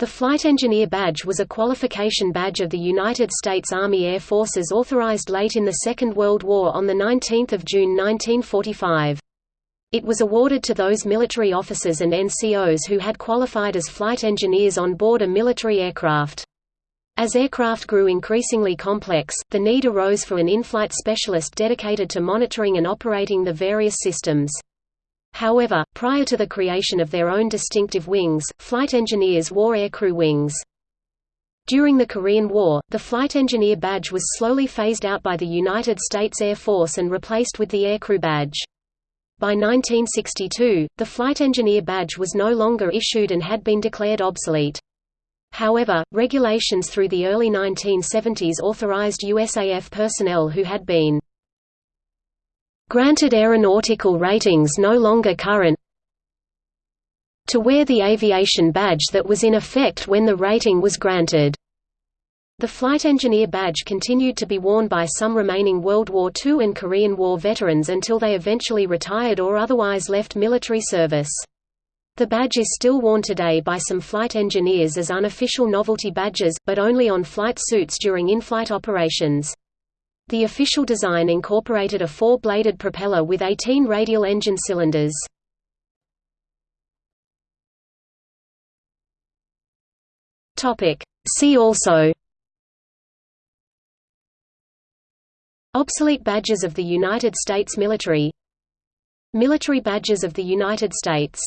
The Flight Engineer Badge was a qualification badge of the United States Army Air Forces authorized late in the Second World War on 19 June 1945. It was awarded to those military officers and NCOs who had qualified as flight engineers on board a military aircraft. As aircraft grew increasingly complex, the need arose for an in-flight specialist dedicated to monitoring and operating the various systems. However, prior to the creation of their own distinctive wings, flight engineers wore aircrew wings. During the Korean War, the Flight Engineer Badge was slowly phased out by the United States Air Force and replaced with the Aircrew Badge. By 1962, the Flight Engineer Badge was no longer issued and had been declared obsolete. However, regulations through the early 1970s authorized USAF personnel who had been granted aeronautical ratings no longer current to wear the aviation badge that was in effect when the rating was granted. The Flight Engineer Badge continued to be worn by some remaining World War II and Korean War veterans until they eventually retired or otherwise left military service. The badge is still worn today by some flight engineers as unofficial novelty badges, but only on flight suits during in-flight operations. The official design incorporated a four-bladed propeller with 18 radial engine cylinders. See also. Obsolete badges of the United States military. Military badges of the United States